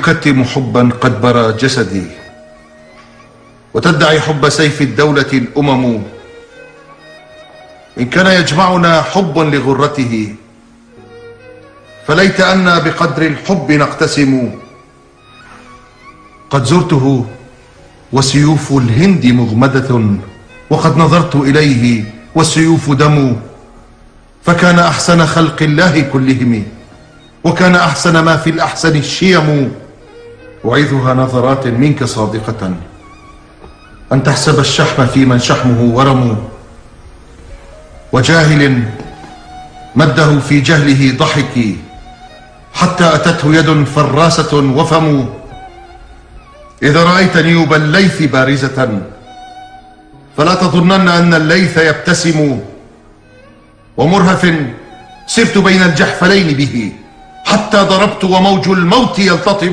تكتم حبا قد برى جسدي وتدعي حب سيف الدولة الأمم. إن كان يجمعنا حب لغرته فليت أنا بقدر الحب نقتسم. قد زرته وسيوف الهند مغمدة وقد نظرت إليه والسيوف دم. فكان أحسن خلق الله كلهم وكان أحسن ما في الأحسن الشيم. أعيذها نظرات منك صادقة. أن تحسب الشحم في من شحمه ورم وجاهل مده في جهله ضحك. حتى أتته يد فراسة وفم. إذا رأيت نيوب الليث بارزة. فلا تظنن أن الليث يبتسم. ومرهف سرت بين الجحفلين به. حتى ضربت وموج الموت يلتطم.